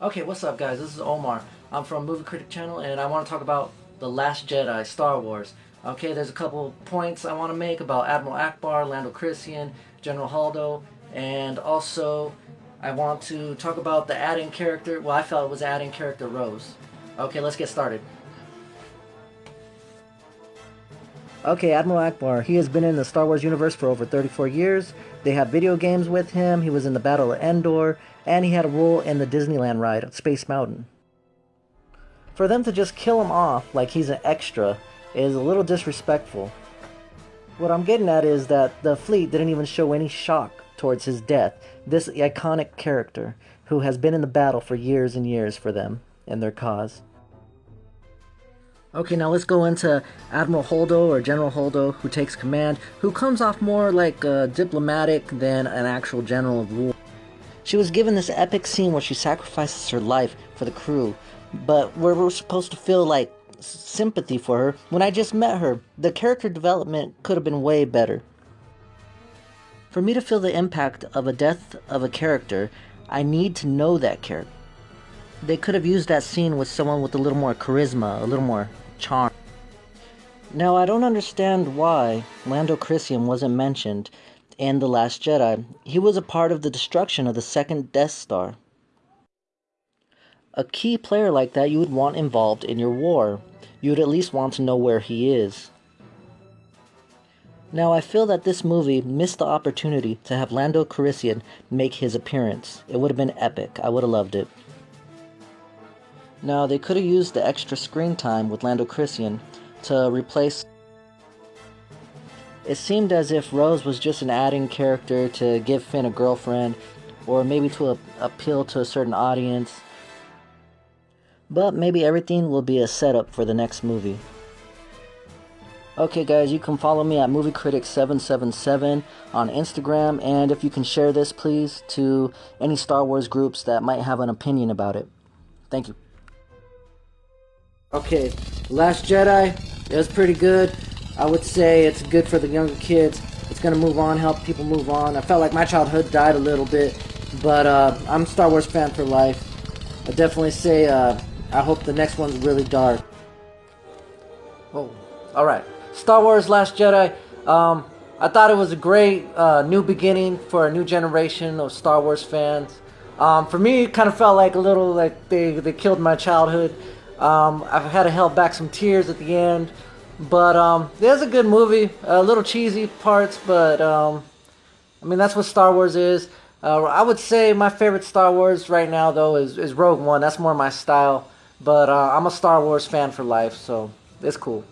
Okay, what's up guys? This is Omar. I'm from Movie Critic Channel and I want to talk about The Last Jedi, Star Wars. Okay, there's a couple points I want to make about Admiral Ackbar, Lando Calrissian, General Holdo, and also I want to talk about the adding character, well I felt it was adding character Rose. Okay, let's get started. Okay, Admiral Ackbar. He has been in the Star Wars universe for over 34 years. They have video games with him. He was in the Battle of Endor, and he had a role in the Disneyland ride, Space Mountain. For them to just kill him off like he's an extra is a little disrespectful. What I'm getting at is that the fleet didn't even show any shock towards his death. This iconic character who has been in the battle for years and years for them and their cause. Okay, now let's go into Admiral Holdo or General Holdo, who takes command, who comes off more like a diplomatic than an actual general of war. She was given this epic scene where she sacrifices her life for the crew, but we're, we're supposed to feel like sympathy for her when I just met her. The character development could have been way better. For me to feel the impact of a death of a character, I need to know that character they could have used that scene with someone with a little more charisma, a little more charm. Now, I don't understand why Lando Calrissian wasn't mentioned in The Last Jedi. He was a part of the destruction of the second Death Star. A key player like that you would want involved in your war. You would at least want to know where he is. Now, I feel that this movie missed the opportunity to have Lando Calrissian make his appearance. It would have been epic. I would have loved it. Now, they could have used the extra screen time with Lando Calrissian to replace... It seemed as if Rose was just an adding character to give Finn a girlfriend, or maybe to a, appeal to a certain audience. But maybe everything will be a setup for the next movie. Okay guys, you can follow me at MovieCritic777 on Instagram, and if you can share this please to any Star Wars groups that might have an opinion about it. Thank you. Okay, Last Jedi, it was pretty good. I would say it's good for the younger kids. It's gonna move on, help people move on. I felt like my childhood died a little bit, but uh, I'm a Star Wars fan for life. I definitely say uh, I hope the next one's really dark. Oh, all right. Star Wars Last Jedi. Um, I thought it was a great uh, new beginning for a new generation of Star Wars fans. Um, for me, it kind of felt like a little like they, they killed my childhood. Um, I've had to hold back some tears at the end, but um, it was a good movie. A little cheesy parts, but um, I mean that's what Star Wars is. Uh, I would say my favorite Star Wars right now though is, is Rogue One. That's more my style, but uh, I'm a Star Wars fan for life, so it's cool.